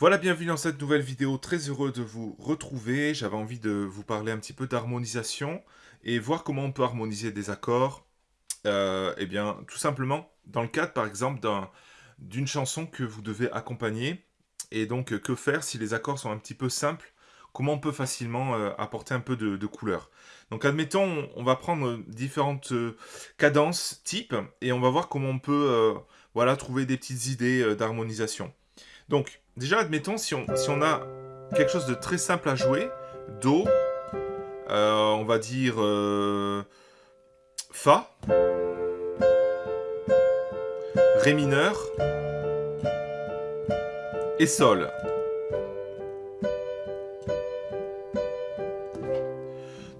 Voilà, bienvenue dans cette nouvelle vidéo, très heureux de vous retrouver. J'avais envie de vous parler un petit peu d'harmonisation et voir comment on peut harmoniser des accords. Euh, eh bien, tout simplement, dans le cadre, par exemple, d'une chanson que vous devez accompagner. Et donc, que faire si les accords sont un petit peu simples? Comment on peut facilement euh, apporter un peu de, couleur? Donc, admettons, on, va prendre différentes euh, cadences types et on va voir comment on peut voilà, trouver des petites idées d'harmonisation. Donc, déjà, admettons, si on, a quelque chose de très simple à jouer, Do, euh, on va dire euh, Fa, Ré mineur et Sol.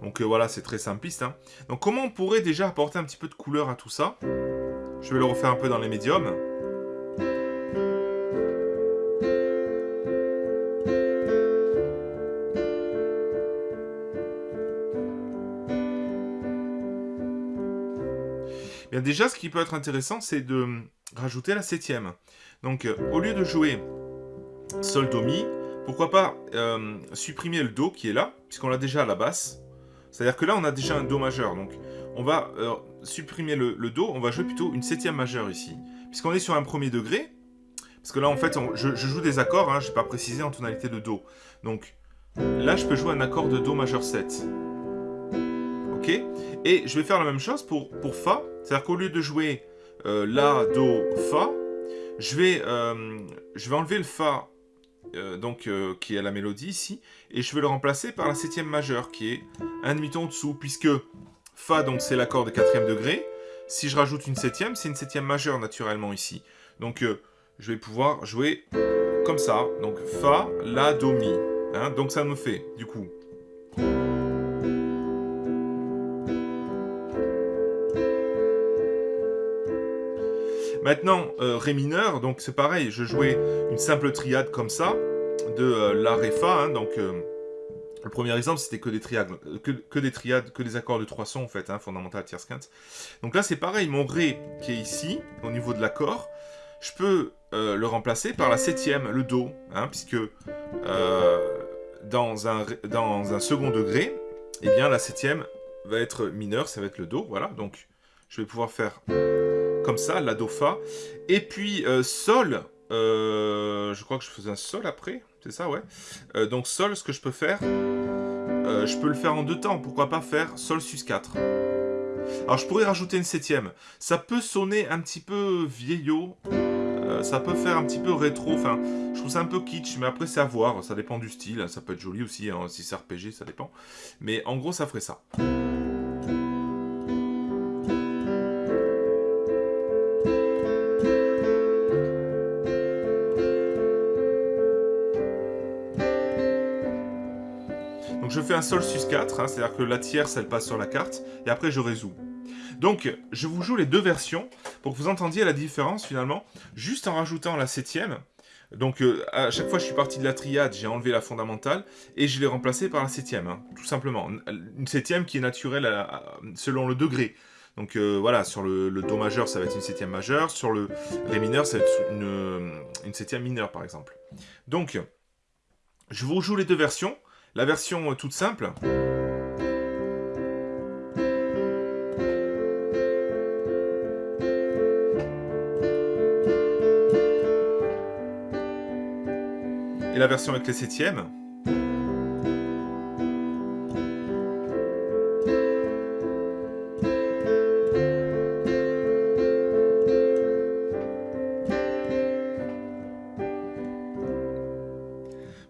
Donc euh, voilà, c'est très simpliste. Hein. Donc comment on pourrait déjà apporter un petit peu de couleur à tout ça? Je vais le refaire un peu dans les médiums. Bien déjà, ce qui peut être intéressant, c'est de rajouter la septième. Donc, euh, au lieu de jouer Sol, Do, Mi, pourquoi pas euh, supprimer le Do qui est là, puisqu'on l'a déjà à la basse. C'est-à-dire que là, on a déjà un Do majeur. Donc, on va euh, supprimer le, Do, on va jouer plutôt une septième majeure ici. Puisqu'on est sur un premier degré, parce que là, en fait, je, joue des accords, hein, je n'ai pas précisé en tonalité de Do. Donc, là, je peux jouer un accord de Do majeur 7. Ok? Et je vais faire la même chose pour, pour Fa. C'est-à-dire qu'au lieu de jouer euh, La, Do, Fa, je vais, euh, enlever le Fa, euh, donc, qui est la mélodie ici, et je vais le remplacer par la septième majeure, qui est un demi-ton dessous, puisque Fa, donc c'est l'accord de quatrième degré. Si je rajoute une septième, c'est une septième majeure naturellement ici. Donc, je vais pouvoir jouer comme ça. Donc, Fa, La, Do, Mi. Hein. donc, ça me fait, du coup... Maintenant, euh, Ré mineur, donc c'est pareil, je jouais une simple triade comme ça, de euh, La, Ré, Fa, hein, donc... Euh, le premier exemple, c'était que des triades, que, des triades, que des accords de trois sons, en fait, hein, fondamental, tierce, quinte. Donc là, c'est pareil, mon Ré, qui est ici, au niveau de l'accord, je peux le remplacer par la septième, le Do, hein, puisque dans, un, dans un second degré, eh bien, la septième va être mineure, ça va être le Do, voilà, donc je vais pouvoir faire comme ça, la Do Fa. Et puis euh, Sol, euh, je crois que je faisais un Sol après, c'est ça, ouais. Euh, donc Sol, ce que je peux faire, je peux le faire en deux temps, pourquoi pas faire Sol sus 4 alors je pourrais rajouter une septième. Ça peut sonner un petit peu vieillot, ça peut faire un petit peu rétro, enfin, je trouve ça un peu kitsch, mais après c'est à voir, ça dépend du style, ça peut être joli aussi, hein, si c'est RPG, ça dépend. Mais en gros, ça ferait ça. Je fais un sol sus 4, hein, c'est-à-dire que la tierce, elle passe sur la carte, et après je résous. Donc, je vous joue les deux versions, pour que vous entendiez la différence, finalement, juste en rajoutant la septième. Donc, euh, à chaque fois je suis parti de la triade, j'ai enlevé la fondamentale, et je l'ai remplacée par la septième, hein, tout simplement. Une septième qui est naturelle selon le degré. Donc euh, voilà, sur le, Do majeur, ça va être une septième majeure. Sur le Ré mineur, ça va être une, une septième mineure, par exemple. Donc, je vous joue les deux versions. La version euh, toute simple. Et la version avec les septièmes.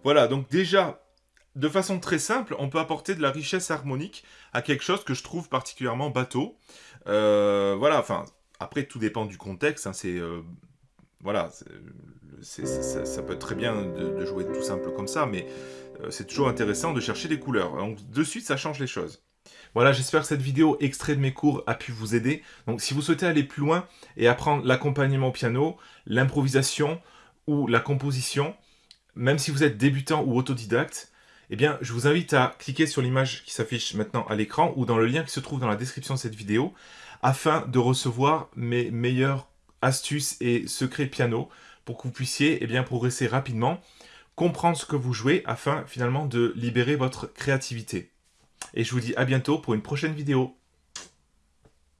Voilà, donc déjà, de façon très simple, on peut apporter de la richesse harmonique à quelque chose que je trouve particulièrement bateau. Euh, voilà, enfin, après, tout dépend du contexte. Hein, c'est... Euh, voilà, ça, peut être très bien de, jouer tout simple comme ça, mais euh, c'est toujours intéressant de chercher des couleurs. Donc, de suite, ça change les choses. Voilà, j'espère que cette vidéo extrait de mes cours a pu vous aider. Donc, si vous souhaitez aller plus loin et apprendre l'accompagnement au piano, l'improvisation ou la composition, même si vous êtes débutant ou autodidacte, eh bien, je vous invite à cliquer sur l'image qui s'affiche maintenant à l'écran ou dans le lien qui se trouve dans la description de cette vidéo afin de recevoir mes meilleures astuces et secrets piano pour que vous puissiez eh bien, progresser rapidement. comprendre ce que vous jouez afin finalement de libérer votre créativité. Et je vous dis à bientôt pour une prochaine vidéo.